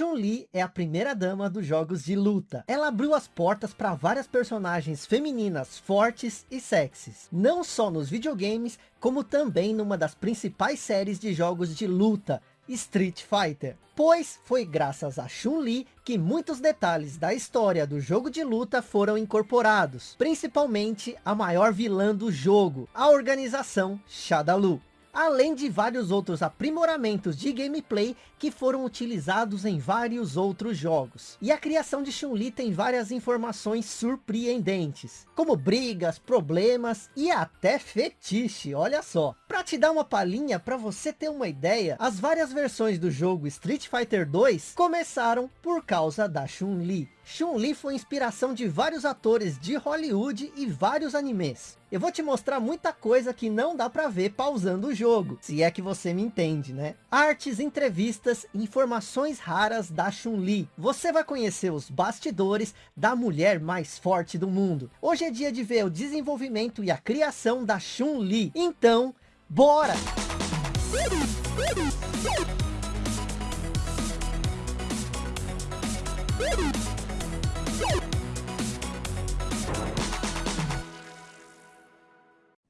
Chun-Li é a primeira dama dos jogos de luta. Ela abriu as portas para várias personagens femininas fortes e sexys. Não só nos videogames, como também numa das principais séries de jogos de luta, Street Fighter. Pois foi graças a Chun-Li que muitos detalhes da história do jogo de luta foram incorporados. Principalmente a maior vilã do jogo, a organização Shadaloo além de vários outros aprimoramentos de gameplay que foram utilizados em vários outros jogos. E a criação de Chun-Li tem várias informações surpreendentes, como brigas, problemas e até fetiche, olha só. Para te dar uma palhinha, para você ter uma ideia, as várias versões do jogo Street Fighter 2 começaram por causa da Chun-Li. Chun-Li foi inspiração de vários atores de Hollywood e vários animes. Eu vou te mostrar muita coisa que não dá para ver pausando o jogo, se é que você me entende, né? Artes, entrevistas, informações raras da Chun-Li. Você vai conhecer os bastidores da mulher mais forte do mundo. Hoje é dia de ver o desenvolvimento e a criação da Chun-Li. Então, bora!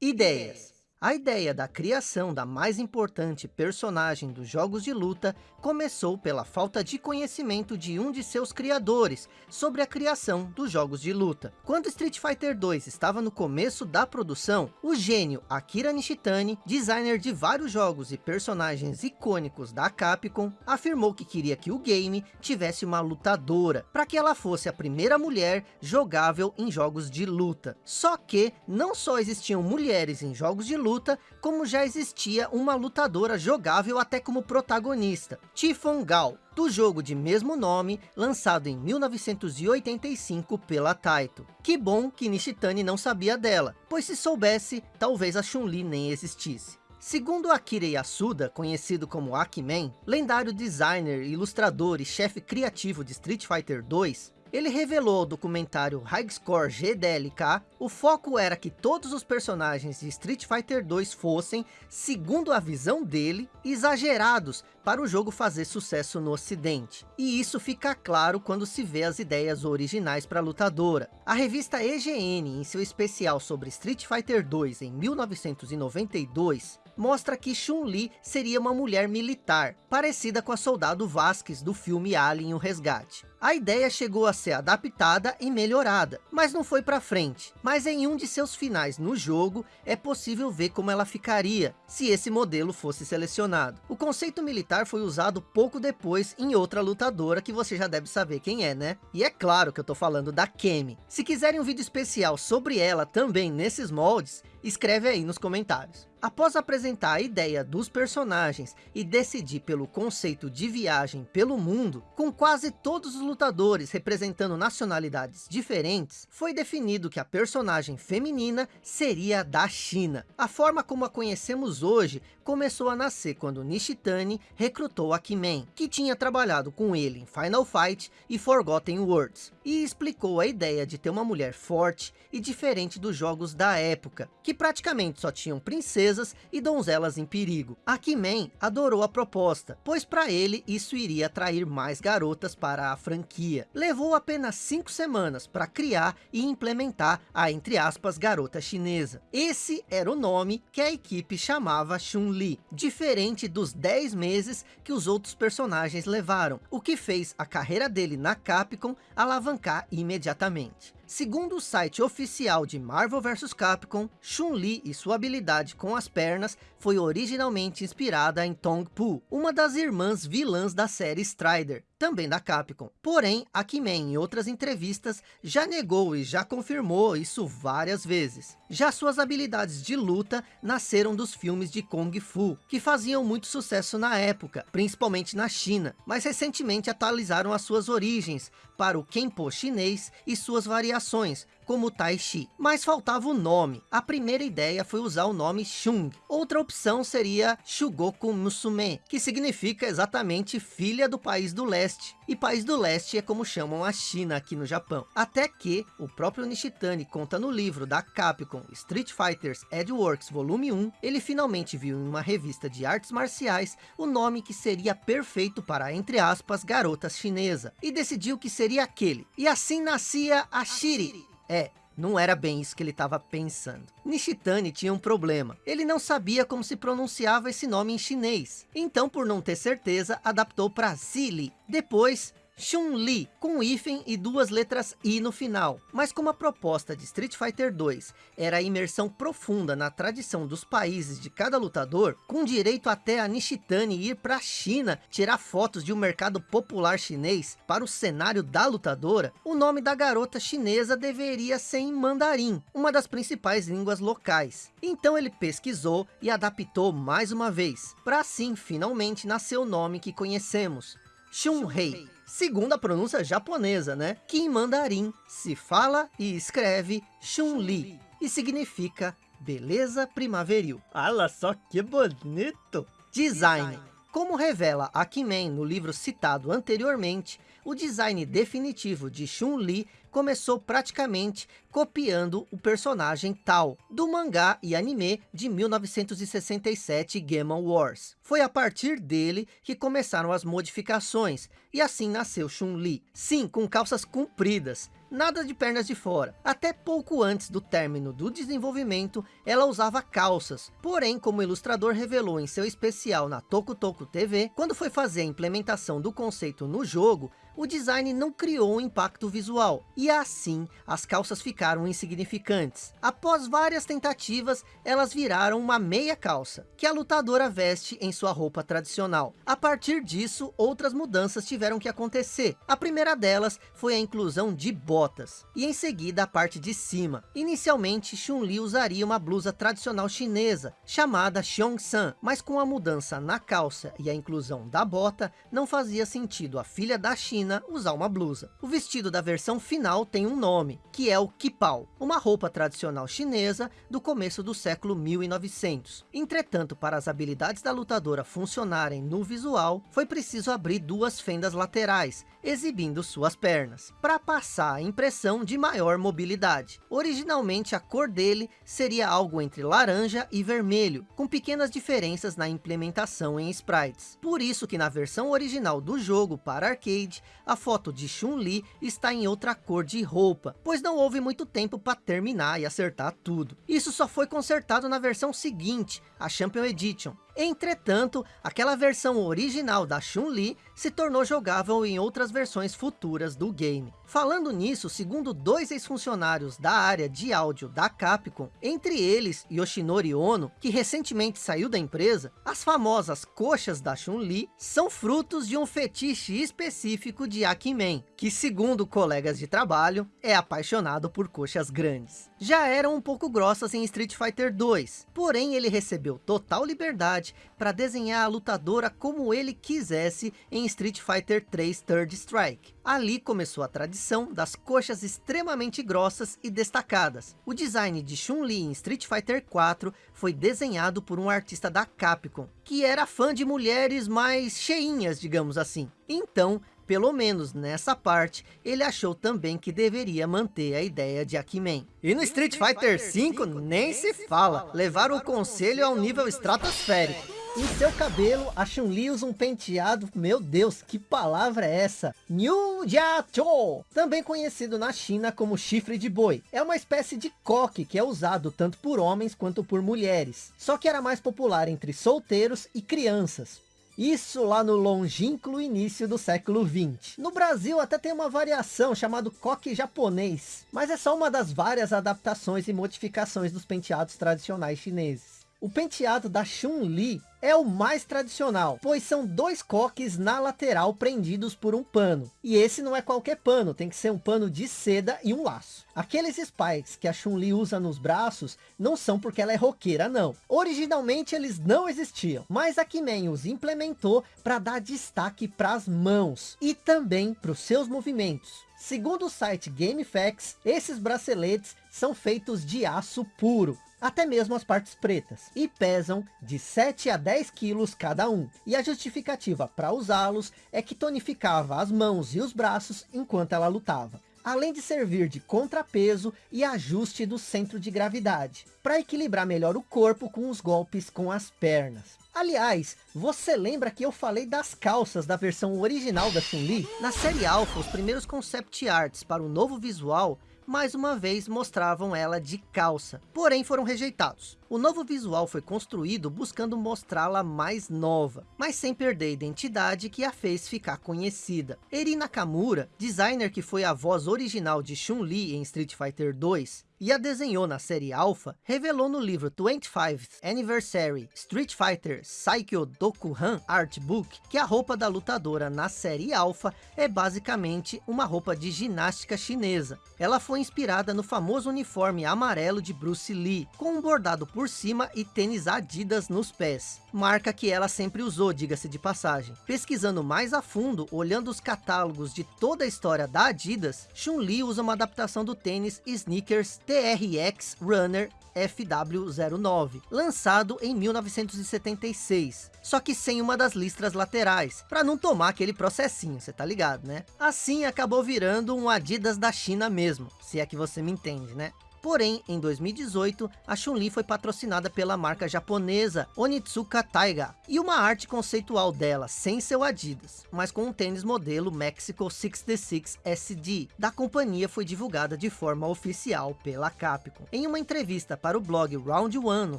Ideias a ideia da criação da mais importante personagem dos jogos de luta começou pela falta de conhecimento de um de seus criadores sobre a criação dos jogos de luta. Quando Street Fighter 2 estava no começo da produção, o gênio Akira Nishitani, designer de vários jogos e personagens icônicos da Capcom, afirmou que queria que o game tivesse uma lutadora, para que ela fosse a primeira mulher jogável em jogos de luta. Só que não só existiam mulheres em jogos de luta, luta, como já existia uma lutadora jogável até como protagonista, Tifon Gal, do jogo de mesmo nome, lançado em 1985 pela Taito. Que bom que Nishitani não sabia dela, pois se soubesse, talvez a Chun-Li nem existisse. Segundo Akira Yasuda, conhecido como Akiman, lendário designer, ilustrador e chefe criativo de Street Fighter 2, ele revelou ao documentário High Score GDLK, o foco era que todos os personagens de Street Fighter 2 fossem, segundo a visão dele, exagerados para o jogo fazer sucesso no ocidente. E isso fica claro quando se vê as ideias originais para a lutadora. A revista EGN, em seu especial sobre Street Fighter 2 em 1992, mostra que Chun-Li seria uma mulher militar, parecida com a soldado Vasquez do filme Alien o Resgate. A ideia chegou a ser adaptada e melhorada, mas não foi para frente. Mas em um de seus finais no jogo, é possível ver como ela ficaria, se esse modelo fosse selecionado. O conceito militar foi usado pouco depois em outra lutadora que você já deve saber quem é, né? E é claro que eu tô falando da Kemi. Se quiserem um vídeo especial sobre ela também nesses moldes, escreve aí nos comentários. Após apresentar a ideia dos personagens e decidir pelo conceito de viagem pelo mundo, com quase todos os lutadores representando nacionalidades diferentes, foi definido que a personagem feminina seria da China. A forma como a conhecemos hoje começou a nascer quando Nishitani recrutou Akimen, que tinha trabalhado com ele em Final Fight e Forgotten Worlds, e explicou a ideia de ter uma mulher forte e diferente dos jogos da época, que praticamente só tinham princesas princesas e donzelas em perigo. Akimen adorou a proposta, pois para ele isso iria atrair mais garotas para a franquia. Levou apenas cinco semanas para criar e implementar a, entre aspas, garota chinesa. Esse era o nome que a equipe chamava Chun-Li, diferente dos 10 meses que os outros personagens levaram, o que fez a carreira dele na Capcom alavancar imediatamente. Segundo o site oficial de Marvel vs Capcom, Chun-Li e sua habilidade com as pernas foi originalmente inspirada em Tong Po, uma das irmãs vilãs da série Strider, também da Capcom. Porém, a Kimen em outras entrevistas já negou e já confirmou isso várias vezes. Já suas habilidades de luta nasceram dos filmes de Kung Fu, que faziam muito sucesso na época, principalmente na China, mas recentemente atualizaram as suas origens para o Kenpo chinês e suas variações, como Tai Chi. Mas faltava o nome. A primeira ideia foi usar o nome Shung. Outra opção seria Shugoku Musume, que significa exatamente filha do país do leste. E país do leste é como chamam a China aqui no Japão. Até que o próprio Nishitani conta no livro da Capcom Street Fighters Edgeworks Volume 1, ele finalmente viu em uma revista de artes marciais o nome que seria perfeito para, entre aspas, garotas chinesa. E decidiu que seria aquele. E assim nascia a Shiri. É, não era bem isso que ele estava pensando. Nishitani tinha um problema. Ele não sabia como se pronunciava esse nome em chinês. Então, por não ter certeza, adaptou para Zili. Depois, Chun-Li, com hífen e duas letras I no final. Mas como a proposta de Street Fighter 2 era a imersão profunda na tradição dos países de cada lutador, com direito até a Nishitani ir para a China tirar fotos de um mercado popular chinês para o cenário da lutadora, o nome da garota chinesa deveria ser em mandarim, uma das principais línguas locais. Então ele pesquisou e adaptou mais uma vez, para assim finalmente nascer o nome que conhecemos, Shun-Hei segundo a pronúncia japonesa, né? Que em mandarim se fala e escreve Chun-Li e significa beleza primaveril. Olha só que bonito! Design. Como revela Akimen no livro citado anteriormente, o design definitivo de Chun-Li começou praticamente copiando o personagem Tal, do mangá e anime de 1967 Game Wars. Foi a partir dele que começaram as modificações, e assim nasceu Chun-Li. Sim, com calças compridas, nada de pernas de fora. Até pouco antes do término do desenvolvimento, ela usava calças. Porém, como o ilustrador revelou em seu especial na Toku Toku TV, quando foi fazer a implementação do conceito no jogo, o design não criou um impacto visual, e assim as calças ficaram insignificantes. Após várias tentativas, elas viraram uma meia calça, que a lutadora veste em sua roupa tradicional. A partir disso, outras mudanças tiveram que acontecer. A primeira delas foi a inclusão de botas, e em seguida a parte de cima. Inicialmente, Chun-Li usaria uma blusa tradicional chinesa, chamada Xiong-san, mas com a mudança na calça e a inclusão da bota, não fazia sentido a filha da China usar uma blusa. O vestido da versão final tem um nome, que é o Kipao, uma roupa tradicional chinesa do começo do século 1900. Entretanto, para as habilidades da lutadora funcionarem no visual, foi preciso abrir duas fendas laterais, exibindo suas pernas, para passar a impressão de maior mobilidade. Originalmente a cor dele seria algo entre laranja e vermelho, com pequenas diferenças na implementação em sprites. Por isso que na versão original do jogo para arcade, a foto de Chun-Li está em outra cor de roupa, pois não houve muito tempo para terminar e acertar tudo. Isso só foi consertado na versão seguinte, a Champion Edition, Entretanto, aquela versão original da Chun-Li se tornou jogável em outras versões futuras do game. Falando nisso, segundo dois ex-funcionários da área de áudio da Capcom, entre eles Yoshinori Ono, que recentemente saiu da empresa, as famosas coxas da Chun-Li são frutos de um fetiche específico de Akimen, que segundo colegas de trabalho, é apaixonado por coxas grandes. Já eram um pouco grossas em Street Fighter 2, porém ele recebeu total liberdade para desenhar a lutadora como ele quisesse em Street Fighter 3 Third Strike. Ali começou a tradição das coxas extremamente grossas e destacadas. O design de Chun-Li em Street Fighter 4 foi desenhado por um artista da Capcom, que era fã de mulheres mais cheinhas, digamos assim. Então, pelo menos nessa parte, ele achou também que deveria manter a ideia de Akimen. E no Street Fighter V, nem se fala, levaram o conselho ao nível estratosférico. Em seu cabelo, a Chun-Li usa um penteado, meu Deus, que palavra é essa? Niu Jiacho, também conhecido na China como chifre de boi. É uma espécie de coque que é usado tanto por homens quanto por mulheres. Só que era mais popular entre solteiros e crianças. Isso lá no longínquo início do século 20. No Brasil até tem uma variação chamado coque japonês, mas é só uma das várias adaptações e modificações dos penteados tradicionais chineses. O penteado da Chun-Li é o mais tradicional, pois são dois coques na lateral prendidos por um pano. E esse não é qualquer pano, tem que ser um pano de seda e um laço. Aqueles spikes que a Chun-Li usa nos braços não são porque ela é roqueira, não. Originalmente eles não existiam, mas a Kimen os implementou para dar destaque para as mãos e também para os seus movimentos. Segundo o site GameFAQs, esses braceletes são feitos de aço puro, até mesmo as partes pretas, e pesam de 7 a 10 quilos cada um. E a justificativa para usá-los é que tonificava as mãos e os braços enquanto ela lutava. Além de servir de contrapeso e ajuste do centro de gravidade, para equilibrar melhor o corpo com os golpes com as pernas. Aliás, você lembra que eu falei das calças da versão original da Chun-Li? Na série Alpha, os primeiros concept arts para o novo visual mais uma vez mostravam ela de calça, porém foram rejeitados. O novo visual foi construído buscando mostrá-la mais nova, mas sem perder a identidade que a fez ficar conhecida. Eri Nakamura, designer que foi a voz original de Chun-Li em Street Fighter 2, e a desenhou na série Alpha, revelou no livro 25th Anniversary Street Fighter Saikyo Dokuhan Art Book que a roupa da lutadora na série Alpha é basicamente uma roupa de ginástica chinesa. Ela foi inspirada no famoso uniforme amarelo de Bruce Lee, com um bordado por cima e tênis Adidas nos pés. Marca que ela sempre usou, diga-se de passagem. Pesquisando mais a fundo, olhando os catálogos de toda a história da Adidas, Chun-Li usa uma adaptação do tênis Sneakers TRX Runner FW09, lançado em 1976, só que sem uma das listras laterais, para não tomar aquele processinho, você tá ligado, né? Assim acabou virando um Adidas da China mesmo, se é que você me entende, né? Porém, em 2018, a Chun-Li foi patrocinada pela marca japonesa Onitsuka Taiga, e uma arte conceitual dela, sem seu Adidas, mas com um tênis modelo Mexico 66 SD, da companhia foi divulgada de forma oficial pela Capcom. Em uma entrevista para o blog Round One no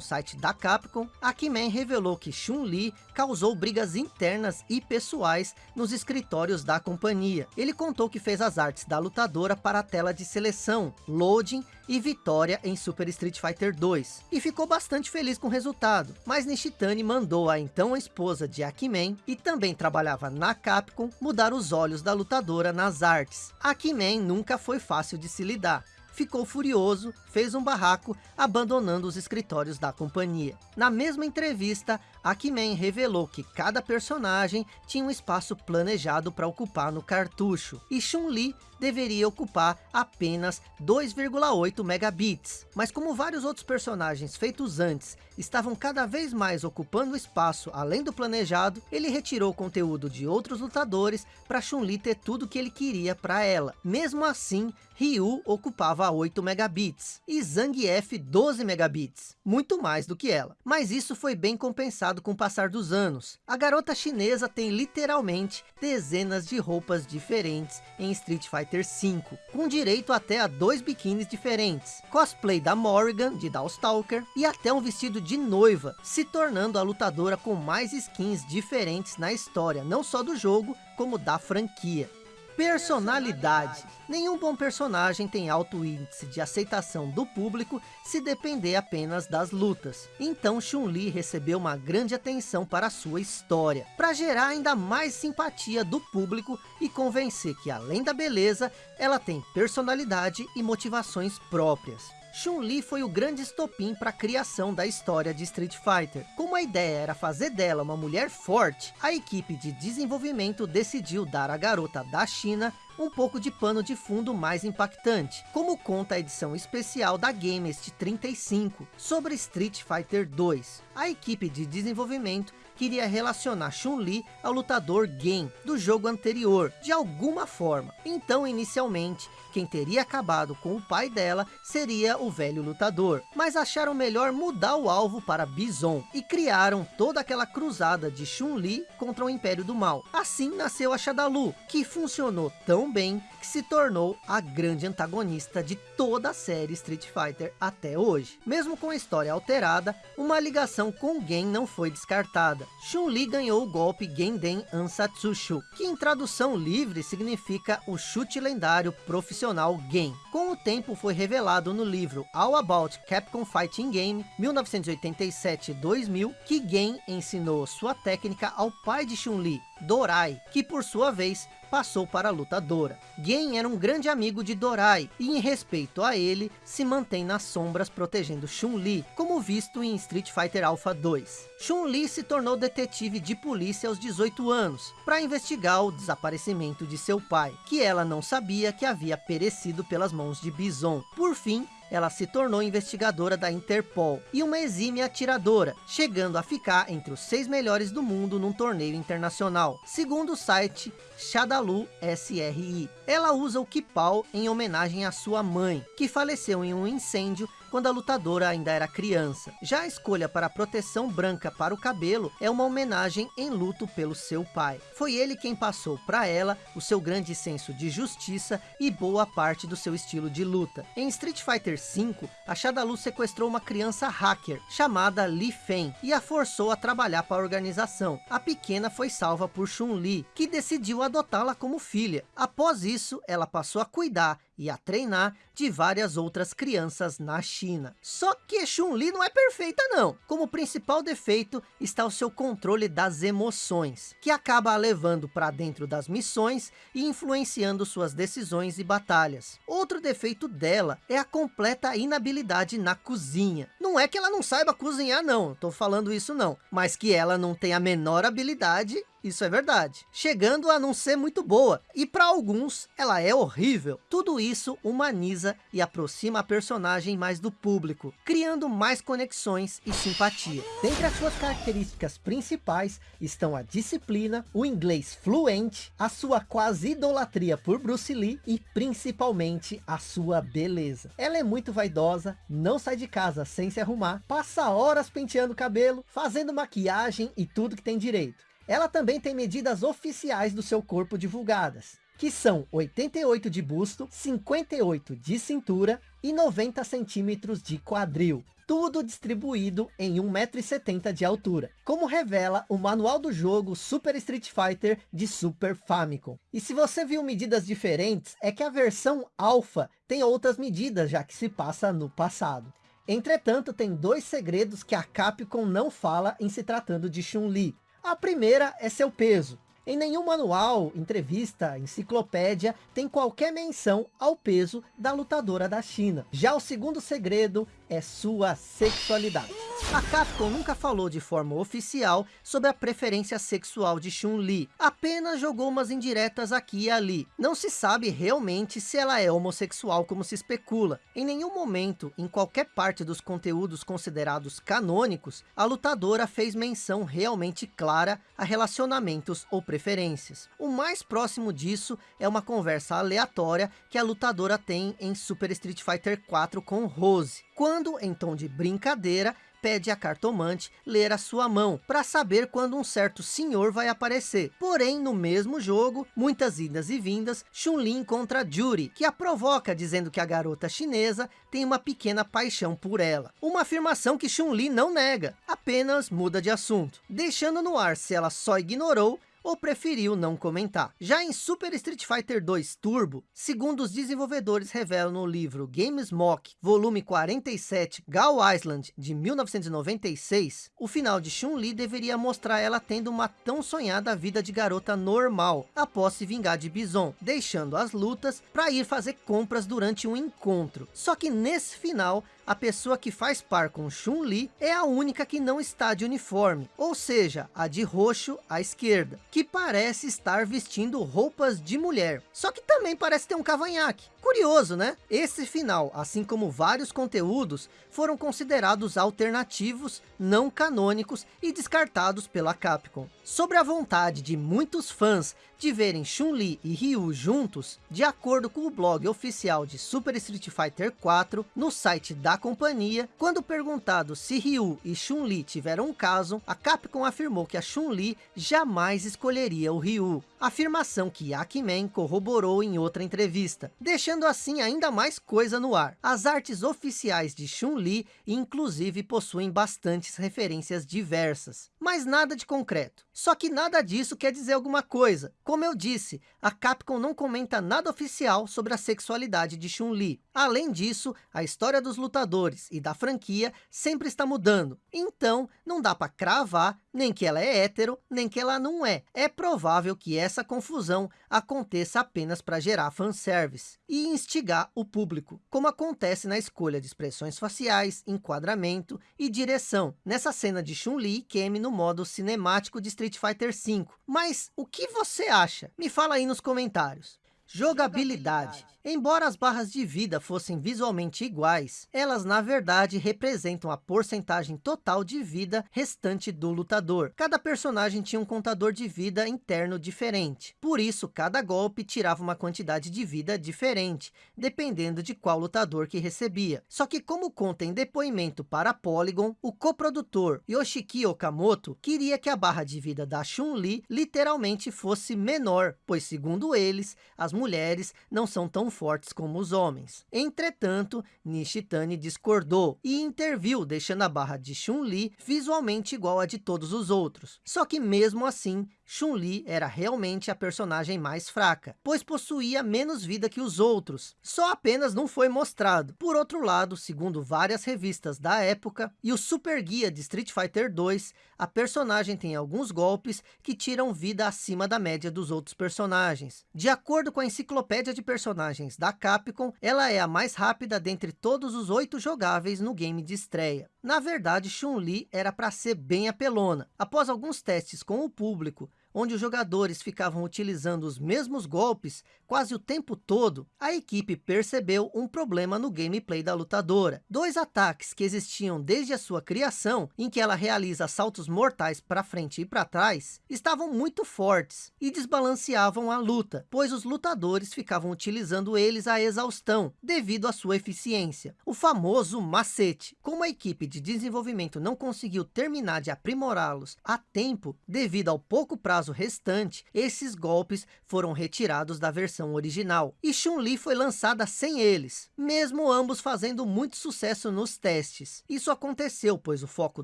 site da Capcom, a Kimen revelou que Chun-Li causou brigas internas e pessoais nos escritórios da companhia. Ele contou que fez as artes da lutadora para a tela de seleção, loading e vitória em Super Street Fighter 2, e ficou bastante feliz com o resultado, mas Nishitani mandou a então esposa de Akimen, e também trabalhava na Capcom, mudar os olhos da lutadora nas artes. Akimen nunca foi fácil de se lidar, ficou furioso, fez um barraco, abandonando os escritórios da companhia. Na mesma entrevista, Akimen revelou que cada personagem tinha um espaço planejado para ocupar no cartucho, e Chun-Li deveria ocupar apenas 2,8 megabits. Mas como vários outros personagens feitos antes estavam cada vez mais ocupando espaço além do planejado, ele retirou conteúdo de outros lutadores para Chun-Li ter tudo que ele queria para ela. Mesmo assim, Ryu ocupava 8 megabits e Zangief 12 megabits, muito mais do que ela. Mas isso foi bem compensado com o passar dos anos. A garota chinesa tem literalmente dezenas de roupas diferentes em Street Fighter V, com direito até a dois biquínis diferentes, cosplay da Morrigan de Darkstalker e até um vestido de noiva, se tornando a lutadora com mais skins diferentes na história, não só do jogo, como da franquia. Personalidade. Nenhum bom personagem tem alto índice de aceitação do público se depender apenas das lutas. Então Chun-Li recebeu uma grande atenção para sua história, para gerar ainda mais simpatia do público e convencer que além da beleza, ela tem personalidade e motivações próprias. Chun-Li foi o grande estopim para a criação da história de Street Fighter. Como a ideia era fazer dela uma mulher forte, a equipe de desenvolvimento decidiu dar à garota da China um pouco de pano de fundo mais impactante, como conta a edição especial da Gamest 35, sobre Street Fighter 2. A equipe de desenvolvimento queria relacionar Chun-Li ao lutador Gen do jogo anterior, de alguma forma. Então, inicialmente, quem teria acabado com o pai dela seria o velho lutador. Mas acharam melhor mudar o alvo para Bison e criaram toda aquela cruzada de Chun-Li contra o Império do Mal. Assim nasceu a Shadalu, que funcionou tão bem que se tornou a grande antagonista de toda a série Street Fighter até hoje. Mesmo com a história alterada, uma ligação com Gen não foi descartada temporada, Chun-Li ganhou o golpe Genden Ansatsushu, que em tradução livre significa o chute lendário profissional Gen. Com o tempo foi revelado no livro All About Capcom Fighting Game 1987-2000 que Gen ensinou sua técnica ao pai de Chun-Li, Dorai, que por sua vez passou para a lutadora. Gen era um grande amigo de Dorai, e em respeito a ele, se mantém nas sombras protegendo Chun-Li, como visto em Street Fighter Alpha 2. Chun-Li se tornou detetive de polícia aos 18 anos, para investigar o desaparecimento de seu pai, que ela não sabia que havia perecido pelas mãos de Bison. Por fim, ela se tornou investigadora da Interpol e uma exímia atiradora, chegando a ficar entre os seis melhores do mundo num torneio internacional, segundo o site Shadalu SRI. Ela usa o Kipau em homenagem à sua mãe, que faleceu em um incêndio quando a lutadora ainda era criança. Já a escolha para a proteção branca para o cabelo é uma homenagem em luto pelo seu pai. Foi ele quem passou para ela o seu grande senso de justiça e boa parte do seu estilo de luta. Em Street Fighter V, a Shadalu sequestrou uma criança hacker chamada Li Fen e a forçou a trabalhar para a organização. A pequena foi salva por Chun-Li, que decidiu adotá-la como filha. Após isso, ela passou a cuidar e a treinar de várias outras crianças na China. Só que Chun-Li não é perfeita não. Como principal defeito está o seu controle das emoções, que acaba a levando para dentro das missões e influenciando suas decisões e batalhas. Outro defeito dela é a completa inabilidade na cozinha. Não é que ela não saiba cozinhar não, estou falando isso não, mas que ela não tem a menor habilidade isso é verdade. Chegando a não ser muito boa. E para alguns, ela é horrível. Tudo isso humaniza e aproxima a personagem mais do público, criando mais conexões e simpatia. Dentre as suas características principais estão a disciplina, o inglês fluente, a sua quase idolatria por Bruce Lee e principalmente a sua beleza. Ela é muito vaidosa, não sai de casa sem se arrumar, passa horas penteando o cabelo, fazendo maquiagem e tudo que tem direito. Ela também tem medidas oficiais do seu corpo divulgadas, que são 88 de busto, 58 de cintura e 90 centímetros de quadril. Tudo distribuído em 1,70m de altura, como revela o manual do jogo Super Street Fighter de Super Famicom. E se você viu medidas diferentes, é que a versão Alpha tem outras medidas, já que se passa no passado. Entretanto, tem dois segredos que a Capcom não fala em se tratando de Chun-Li. A primeira é seu peso. Em nenhum manual, entrevista, enciclopédia tem qualquer menção ao peso da lutadora da China. Já o segundo segredo é sua sexualidade. A Capcom nunca falou de forma oficial sobre a preferência sexual de Chun-Li, apenas jogou umas indiretas aqui e ali. Não se sabe realmente se ela é homossexual como se especula. Em nenhum momento, em qualquer parte dos conteúdos considerados canônicos, a lutadora fez menção realmente clara a relacionamentos ou preferências. O mais próximo disso é uma conversa aleatória que a lutadora tem em Super Street Fighter 4 com Rose, quando, em tom de brincadeira, pede a cartomante ler a sua mão, para saber quando um certo senhor vai aparecer. Porém, no mesmo jogo, muitas idas e vindas, Chun-Li encontra Juri, que a provoca dizendo que a garota chinesa tem uma pequena paixão por ela. Uma afirmação que Chun-Li não nega, apenas muda de assunto, deixando no ar se ela só ignorou ou preferiu não comentar. Já em Super Street Fighter 2 Turbo, segundo os desenvolvedores revelam no livro Games Mock, volume 47, Gal Island, de 1996, o final de Chun-Li deveria mostrar ela tendo uma tão sonhada vida de garota normal, após se vingar de Bison, deixando as lutas para ir fazer compras durante um encontro. Só que nesse final, a pessoa que faz par com Chun-Li é a única que não está de uniforme, ou seja, a de roxo à esquerda, que parece estar vestindo roupas de mulher, só que também parece ter um cavanhaque. Curioso, né? Esse final, assim como vários conteúdos, foram considerados alternativos, não canônicos e descartados pela Capcom. Sobre a vontade de muitos fãs de verem Chun-Li e Ryu juntos, de acordo com o blog oficial de Super Street Fighter 4, no site da companhia, quando perguntado se Ryu e Chun-Li tiveram um caso, a Capcom afirmou que a Chun-Li jamais escolheria o Ryu, afirmação que Yakimen corroborou em outra entrevista, deixando assim ainda mais coisa no ar. As artes oficiais de Chun-Li, inclusive, possuem bastantes referências diversas, mas nada de concreto. Só que nada disso quer dizer alguma coisa. Como eu disse, a Capcom não comenta nada oficial sobre a sexualidade de Chun-Li. Além disso, a história dos lutadores e da franquia sempre está mudando. Então, não dá para cravar nem que ela é hétero, nem que ela não é. É provável que essa confusão aconteça apenas para gerar fanservice e instigar o público, como acontece na escolha de expressões faciais, enquadramento e direção, nessa cena de Chun-Li e Kemi no modo cinemático de Street Fighter V. Mas o que você acha? Me fala aí nos comentários. Jogabilidade. Embora as barras de vida fossem visualmente iguais, elas na verdade representam a porcentagem total de vida restante do lutador. Cada personagem tinha um contador de vida interno diferente. Por isso, cada golpe tirava uma quantidade de vida diferente, dependendo de qual lutador que recebia. Só que como conta em depoimento para Polygon, o coprodutor Yoshiki Okamoto queria que a barra de vida da Chun-Li literalmente fosse menor, pois segundo eles, as mulheres não são tão fortes como os homens. Entretanto, Nishitani discordou e interviu, deixando a barra de Chun-Li visualmente igual a de todos os outros. Só que mesmo assim, Chun-Li era realmente a personagem mais fraca, pois possuía menos vida que os outros, só apenas não foi mostrado. Por outro lado, segundo várias revistas da época e o Super Guia de Street Fighter 2, a personagem tem alguns golpes que tiram vida acima da média dos outros personagens. De acordo com a enciclopédia de personagens da Capcom, ela é a mais rápida dentre todos os oito jogáveis no game de estreia. Na verdade, Chun-Li era para ser bem apelona. Após alguns testes com o público, onde os jogadores ficavam utilizando os mesmos golpes quase o tempo todo, a equipe percebeu um problema no gameplay da lutadora. Dois ataques que existiam desde a sua criação, em que ela realiza saltos mortais para frente e para trás, estavam muito fortes e desbalanceavam a luta, pois os lutadores ficavam utilizando eles à exaustão, devido à sua eficiência. O famoso macete. Como a equipe de desenvolvimento não conseguiu terminar de aprimorá-los a tempo, devido ao pouco prazo prazo restante, esses golpes foram retirados da versão original. E Chun-Li foi lançada sem eles, mesmo ambos fazendo muito sucesso nos testes. Isso aconteceu, pois o foco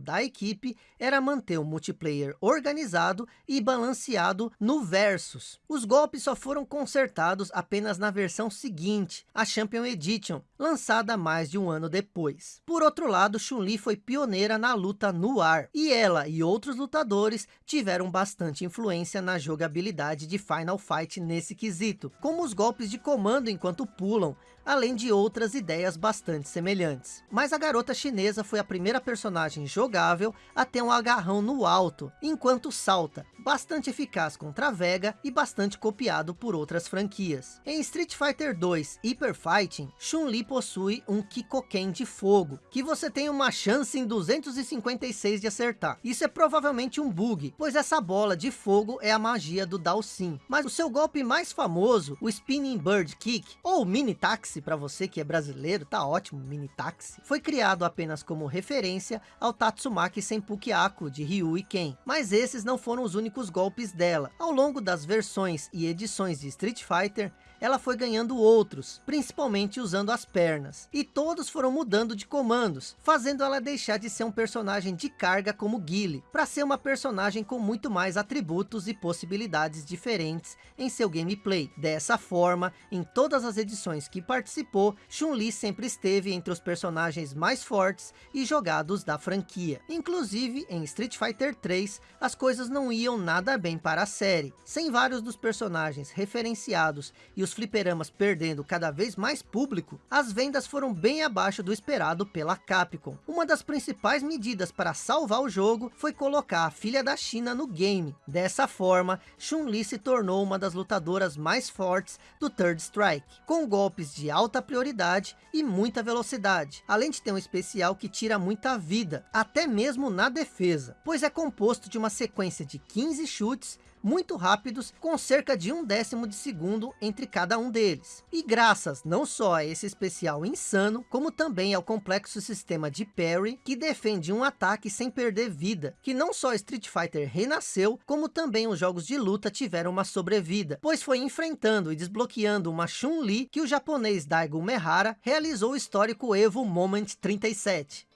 da equipe era manter o multiplayer organizado e balanceado no Versus. Os golpes só foram consertados apenas na versão seguinte, a Champion Edition, lançada mais de um ano depois. Por outro lado, Chun-Li foi pioneira na luta no ar, e ela e outros lutadores tiveram bastante influência influência na jogabilidade de Final Fight nesse quesito, como os golpes de comando enquanto pulam, além de outras ideias bastante semelhantes. Mas a garota chinesa foi a primeira personagem jogável a ter um agarrão no alto, enquanto salta, bastante eficaz contra a Vega e bastante copiado por outras franquias. Em Street Fighter 2 Hyper Fighting, Chun-Li possui um Kikoken de fogo, que você tem uma chance em 256 de acertar. Isso é provavelmente um bug, pois essa bola de fogo é a magia do Dalsim. Mas o seu golpe mais famoso, o Spinning Bird Kick, ou Mini Taxi, táxi para você que é brasileiro, tá ótimo, mini táxi. Foi criado apenas como referência ao Tatsumaki Senpukiaku de Ryu e Ken. Mas esses não foram os únicos golpes dela. Ao longo das versões e edições de Street Fighter, ela foi ganhando outros, principalmente usando as pernas. E todos foram mudando de comandos, fazendo ela deixar de ser um personagem de carga como Guile, para ser uma personagem com muito mais atributos e possibilidades diferentes em seu gameplay. Dessa forma, em todas as edições que participou, Chun-Li sempre esteve entre os personagens mais fortes e jogados da franquia. Inclusive, em Street Fighter 3, as coisas não iam nada bem para a série. Sem vários dos personagens referenciados e os fliperamas perdendo cada vez mais público, as vendas foram bem abaixo do esperado pela Capcom. Uma das principais medidas para salvar o jogo foi colocar a filha da China no game. Dessa forma, Chun-Li se tornou uma das lutadoras mais fortes do Third Strike, com golpes de alta prioridade e muita velocidade, além de ter um especial que tira muita vida, até mesmo na defesa, pois é composto de uma sequência de 15 chutes muito rápidos, com cerca de um décimo de segundo entre cada um deles. E graças não só a esse especial insano, como também ao complexo sistema de parry, que defende um ataque sem perder vida, que não só Street Fighter renasceu, como também os jogos de luta tiveram uma sobrevida, pois foi enfrentando e desbloqueando uma Chun-Li que o japonês Daigo Mehara realizou o histórico Evo Moment 37.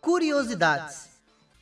Curiosidades.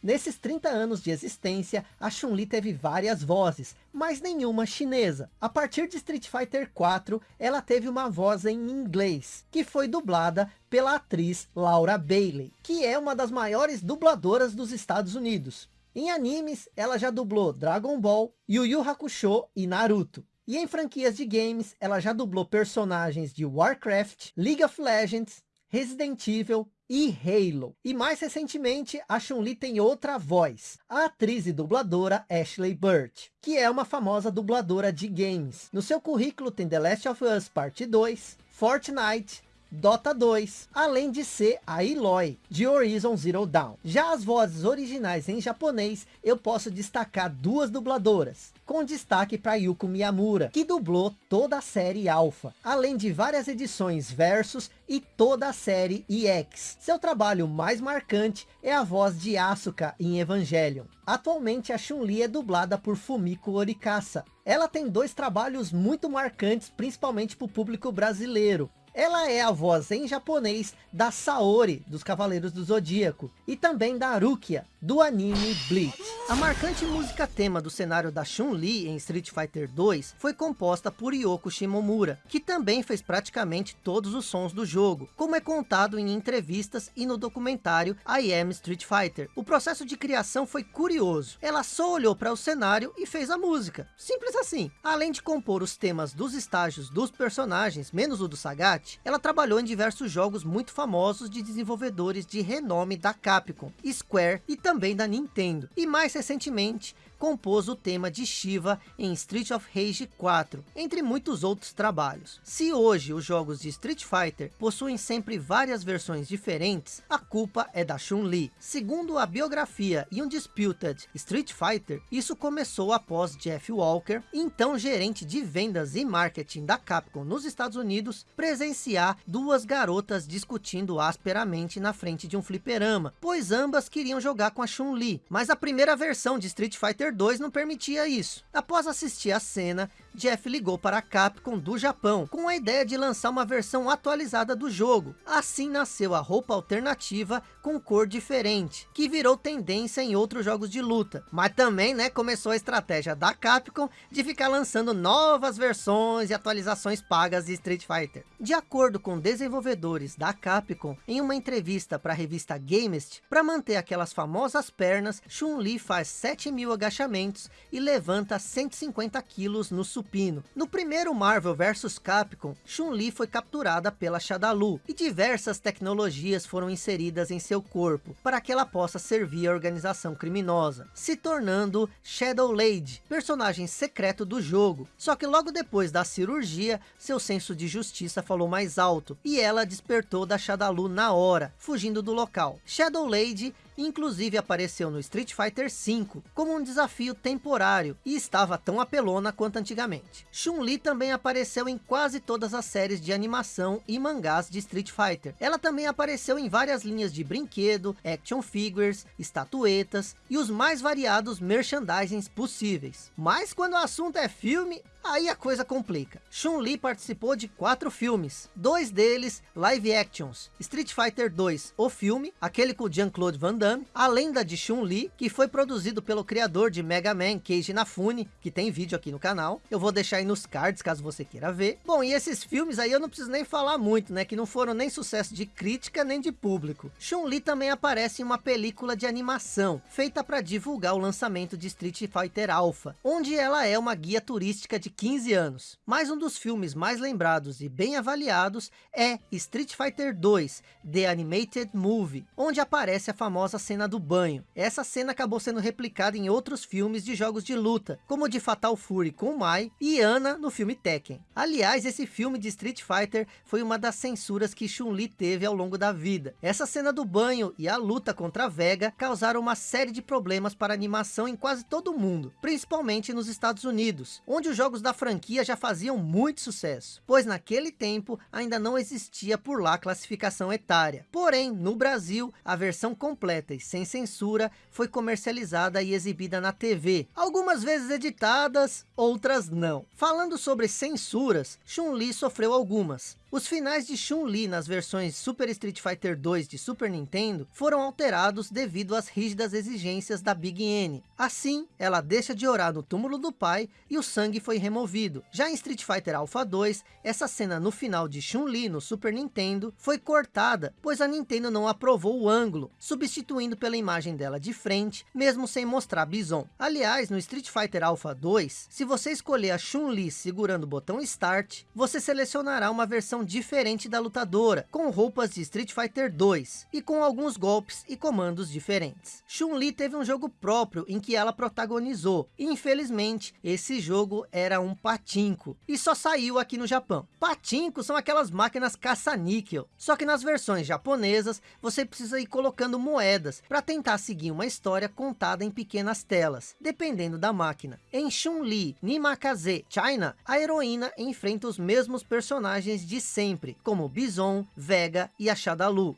Nesses 30 anos de existência, a Chun-Li teve várias vozes, mas nenhuma chinesa. A partir de Street Fighter 4, ela teve uma voz em inglês, que foi dublada pela atriz Laura Bailey, que é uma das maiores dubladoras dos Estados Unidos. Em animes, ela já dublou Dragon Ball, Yu Yu Hakusho e Naruto. E em franquias de games, ela já dublou personagens de Warcraft, League of Legends, Resident Evil e Halo. E mais recentemente, a Chun-Li tem outra voz, a atriz e dubladora Ashley Burt, que é uma famosa dubladora de games. No seu currículo tem The Last of Us Parte 2, Fortnite, Dota 2, além de ser a Eloy, de Horizon Zero Dawn. Já as vozes originais em japonês, eu posso destacar duas dubladoras, com destaque para Yuko Miyamura, que dublou toda a série Alpha, além de várias edições Versus e toda a série EX. Seu trabalho mais marcante é a voz de Asuka em Evangelion. Atualmente a Chun-Li é dublada por Fumiko Orikasa. Ela tem dois trabalhos muito marcantes, principalmente para o público brasileiro. Ela é a voz em japonês da Saori, dos Cavaleiros do Zodíaco, e também da Rukia, do anime Bleach. A marcante música tema do cenário da Chun-Li em Street Fighter 2 foi composta por Yoko Shimomura, que também fez praticamente todos os sons do jogo, como é contado em entrevistas e no documentário I Am Street Fighter. O processo de criação foi curioso, ela só olhou para o cenário e fez a música, simples assim. Além de compor os temas dos estágios dos personagens, menos o do Sagat, ela trabalhou em diversos jogos muito famosos de desenvolvedores de renome da Capcom, Square e também da Nintendo. E mais recentemente, compôs o tema de Shiva em Street of Rage 4, entre muitos outros trabalhos. Se hoje os jogos de Street Fighter possuem sempre várias versões diferentes, a culpa é da Chun-Li. Segundo a biografia e um Disputed Street Fighter, isso começou após Jeff Walker, então gerente de vendas e marketing da Capcom nos Estados Unidos, presenciar duas garotas discutindo asperamente na frente de um fliperama, pois ambas queriam jogar com a Chun-Li, mas a primeira versão de Street Fighter 2 não permitia isso. Após assistir a cena, Jeff ligou para a Capcom do Japão, com a ideia de lançar uma versão atualizada do jogo. Assim nasceu a roupa alternativa com cor diferente, que virou tendência em outros jogos de luta. Mas também né, começou a estratégia da Capcom de ficar lançando novas versões e atualizações pagas de Street Fighter. De acordo com desenvolvedores da Capcom, em uma entrevista para a revista Gamest, para manter aquelas famosas pernas, Chun-Li faz 7 mil agachamentos e levanta 150 quilos no supino. No primeiro Marvel vs Capcom, Chun-Li foi capturada pela Shadalu e diversas tecnologias foram inseridas em seu corpo para que ela possa servir a organização criminosa, se tornando Shadow Lady, personagem secreto do jogo. Só que logo depois da cirurgia, seu senso de justiça falou mais alto e ela despertou da Shadalu na hora, fugindo do local. Shadow Lady inclusive apareceu no Street Fighter V como um desafio temporário e estava tão apelona quanto antigamente. Chun-Li também apareceu em quase todas as séries de animação e mangás de Street Fighter. Ela também apareceu em várias linhas de brinquedo, action figures, estatuetas e os mais variados merchandisings possíveis. Mas quando o assunto é filme, Aí a coisa complica. Chun-Li participou de quatro filmes, dois deles live actions. Street Fighter 2, o filme, aquele com Jean-Claude Van Damme, A Lenda de Chun-Li, que foi produzido pelo criador de Mega Man, Keiji Inafune, que tem vídeo aqui no canal. Eu vou deixar aí nos cards, caso você queira ver. Bom, e esses filmes aí eu não preciso nem falar muito, né, que não foram nem sucesso de crítica nem de público. Chun-Li também aparece em uma película de animação, feita para divulgar o lançamento de Street Fighter Alpha, onde ela é uma guia turística de 15 anos. Mas um dos filmes mais lembrados e bem avaliados é Street Fighter 2, The Animated Movie, onde aparece a famosa cena do banho. Essa cena acabou sendo replicada em outros filmes de jogos de luta, como de Fatal Fury com Mai e Ana no filme Tekken. Aliás, esse filme de Street Fighter foi uma das censuras que Chun-Li teve ao longo da vida. Essa cena do banho e a luta contra Vega causaram uma série de problemas para animação em quase todo o mundo, principalmente nos Estados Unidos, onde os jogos da franquia já faziam muito sucesso, pois naquele tempo ainda não existia por lá classificação etária. Porém, no Brasil, a versão completa e sem censura foi comercializada e exibida na TV, algumas vezes editadas, outras não. Falando sobre censuras, Chun-Li sofreu algumas, os finais de Chun-Li nas versões Super Street Fighter 2 de Super Nintendo foram alterados devido às rígidas exigências da Big N. Assim, ela deixa de orar no túmulo do pai e o sangue foi removido. Já em Street Fighter Alpha 2, essa cena no final de Chun-Li no Super Nintendo foi cortada, pois a Nintendo não aprovou o ângulo, substituindo pela imagem dela de frente, mesmo sem mostrar Bison. Aliás, no Street Fighter Alpha 2, se você escolher a Chun-Li segurando o botão Start, você selecionará uma versão diferente da lutadora, com roupas de Street Fighter 2 e com alguns golpes e comandos diferentes. Chun-Li teve um jogo próprio em que ela protagonizou. E, infelizmente, esse jogo era um patinco e só saiu aqui no Japão. Patinco são aquelas máquinas caça-níquel, só que nas versões japonesas você precisa ir colocando moedas para tentar seguir uma história contada em pequenas telas, dependendo da máquina. Em Chun-Li Nimakaze China, a heroína enfrenta os mesmos personagens de sempre, como Bison, Vega e a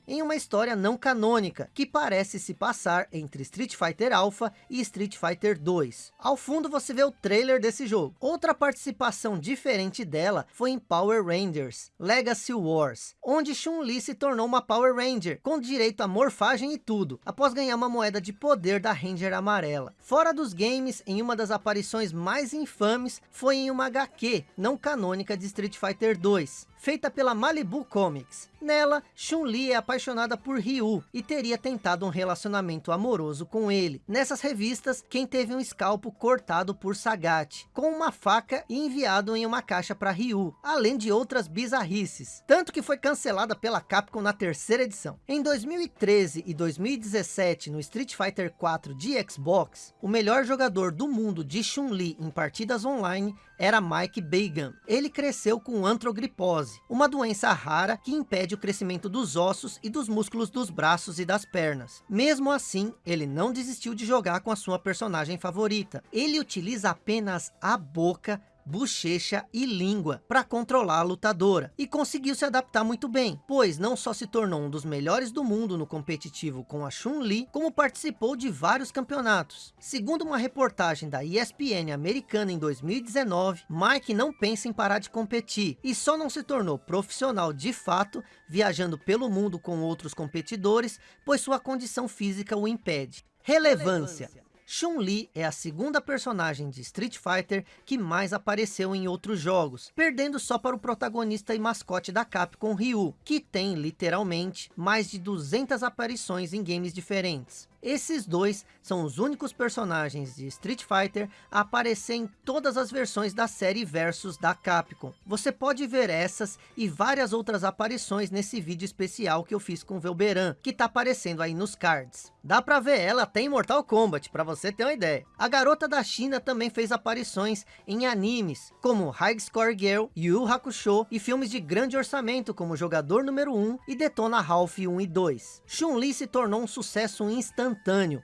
em uma história não canônica, que parece se passar entre Street Fighter Alpha e Street Fighter 2. Ao fundo você vê o trailer desse jogo. Outra participação diferente dela foi em Power Rangers, Legacy Wars, onde Chun-Li se tornou uma Power Ranger, com direito a morfagem e tudo, após ganhar uma moeda de poder da Ranger amarela. Fora dos games, em uma das aparições mais infames, foi em uma HQ, não canônica de Street Fighter 2, feita pela Malibu Comics. Nela, Chun-Li é apaixonada por Ryu e teria tentado um relacionamento amoroso com ele. Nessas revistas, quem teve um escalpo cortado por Sagat, com uma faca e enviado em uma caixa para Ryu, além de outras bizarrices. Tanto que foi cancelada pela Capcom na terceira edição. Em 2013 e 2017, no Street Fighter 4 de Xbox, o melhor jogador do mundo de Chun-Li em partidas online era Mike Bagan. Ele cresceu com antrogripose, uma doença rara que impede o crescimento dos ossos e dos músculos dos braços e das pernas. Mesmo assim, ele não desistiu de jogar com a sua personagem favorita. Ele utiliza apenas a boca bochecha e língua para controlar a lutadora. E conseguiu se adaptar muito bem, pois não só se tornou um dos melhores do mundo no competitivo com a Chun-Li, como participou de vários campeonatos. Segundo uma reportagem da ESPN americana em 2019, Mike não pensa em parar de competir e só não se tornou profissional de fato, viajando pelo mundo com outros competidores, pois sua condição física o impede. Relevância. Chun-Li é a segunda personagem de Street Fighter que mais apareceu em outros jogos, perdendo só para o protagonista e mascote da Capcom Ryu, que tem literalmente mais de 200 aparições em games diferentes. Esses dois são os únicos personagens de Street Fighter a aparecer em todas as versões da série Versus da Capcom. Você pode ver essas e várias outras aparições nesse vídeo especial que eu fiz com Velberan, que tá aparecendo aí nos cards. Dá pra ver ela até em Mortal Kombat, pra você ter uma ideia. A garota da China também fez aparições em animes, como High Score Girl, Yu Hakusho e filmes de grande orçamento como Jogador Número 1 e Detona Ralph 1 e 2. Chun-Li se tornou um sucesso instantâneo,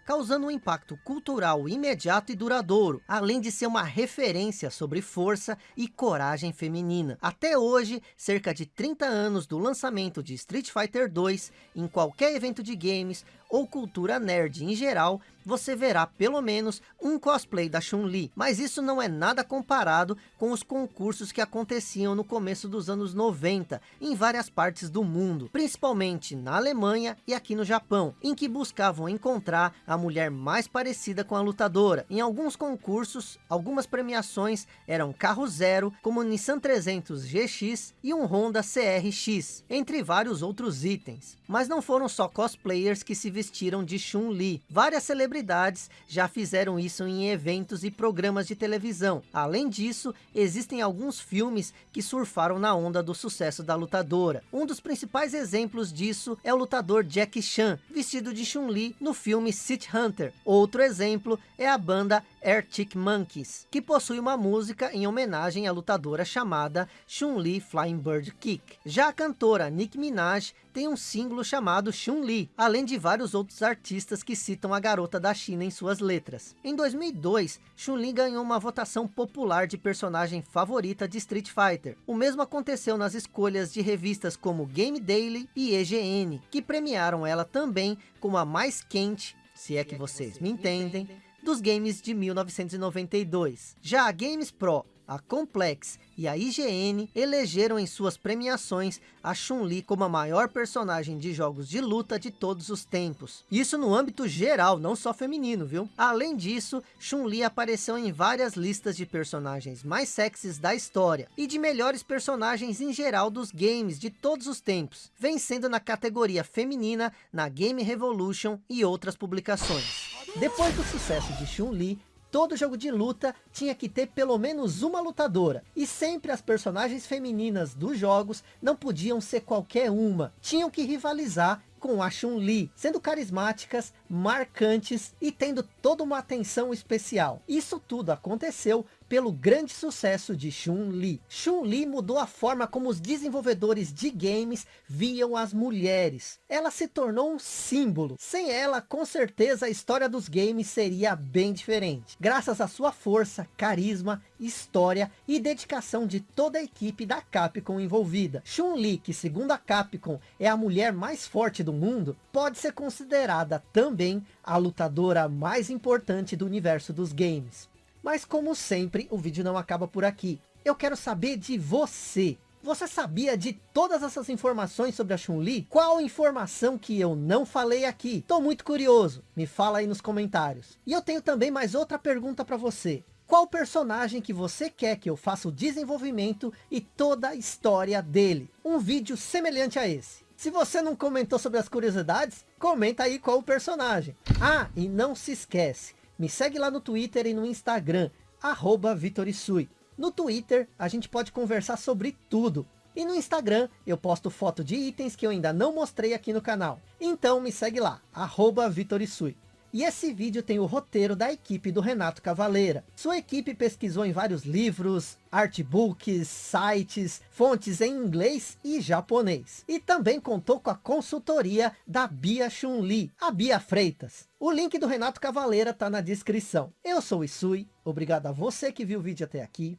causando um impacto cultural imediato e duradouro, além de ser uma referência sobre força e coragem feminina. Até hoje, cerca de 30 anos do lançamento de Street Fighter 2, em qualquer evento de games, ou cultura nerd em geral, você verá pelo menos um cosplay da Chun-Li. Mas isso não é nada comparado com os concursos que aconteciam no começo dos anos 90, em várias partes do mundo, principalmente na Alemanha e aqui no Japão, em que buscavam encontrar a mulher mais parecida com a lutadora. Em alguns concursos, algumas premiações eram carro zero, como Nissan 300 GX e um Honda CRX, entre vários outros itens. Mas não foram só cosplayers que se vestiram de Chun-Li. Várias celebridades já fizeram isso em eventos e programas de televisão. Além disso, existem alguns filmes que surfaram na onda do sucesso da lutadora. Um dos principais exemplos disso é o lutador Jackie Chan, vestido de Chun-Li no filme City Hunter. Outro exemplo é a banda Arctic Monkeys, que possui uma música em homenagem à lutadora chamada Chun-Li Flying Bird Kick. Já a cantora Nicki Minaj tem um símbolo chamado Chun-Li, além de vários outros artistas que citam a garota da China em suas letras. Em 2002, Chun-Li ganhou uma votação popular de personagem favorita de Street Fighter. O mesmo aconteceu nas escolhas de revistas como Game Daily e EGN, que premiaram ela também como a mais quente, se é que vocês me entendem, dos games de 1992. Já a Games Pro, a Complex e a IGN elegeram em suas premiações a Chun-Li como a maior personagem de jogos de luta de todos os tempos. Isso no âmbito geral, não só feminino, viu? Além disso, Chun-Li apareceu em várias listas de personagens mais sexys da história e de melhores personagens em geral dos games de todos os tempos, vencendo na categoria feminina na Game Revolution e outras publicações. Depois do sucesso de Chun-Li, todo jogo de luta tinha que ter pelo menos uma lutadora. E sempre as personagens femininas dos jogos não podiam ser qualquer uma. Tinham que rivalizar com a Chun-Li, sendo carismáticas, marcantes e tendo toda uma atenção especial. Isso tudo aconteceu pelo grande sucesso de Chun-Li. Chun-Li mudou a forma como os desenvolvedores de games viam as mulheres. Ela se tornou um símbolo. Sem ela, com certeza, a história dos games seria bem diferente. Graças à sua força, carisma, história e dedicação de toda a equipe da Capcom envolvida. Chun-Li, que segundo a Capcom é a mulher mais forte do mundo, pode ser considerada também a lutadora mais importante do universo dos games. Mas como sempre, o vídeo não acaba por aqui. Eu quero saber de você. Você sabia de todas essas informações sobre a Chun-Li? Qual informação que eu não falei aqui? Tô muito curioso. Me fala aí nos comentários. E eu tenho também mais outra pergunta para você. Qual personagem que você quer que eu faça o desenvolvimento e toda a história dele? Um vídeo semelhante a esse. Se você não comentou sobre as curiosidades, comenta aí qual o personagem. Ah, e não se esquece, me segue lá no Twitter e no Instagram, arroba Vitorisui. No Twitter, a gente pode conversar sobre tudo. E no Instagram, eu posto foto de itens que eu ainda não mostrei aqui no canal. Então me segue lá, arroba Vitorisui. E esse vídeo tem o roteiro da equipe do Renato Cavaleira. Sua equipe pesquisou em vários livros, artbooks, sites, fontes em inglês e japonês. E também contou com a consultoria da Bia Chun-Li, a Bia Freitas. O link do Renato Cavaleira está na descrição. Eu sou o Isui, obrigado a você que viu o vídeo até aqui.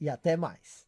E até mais.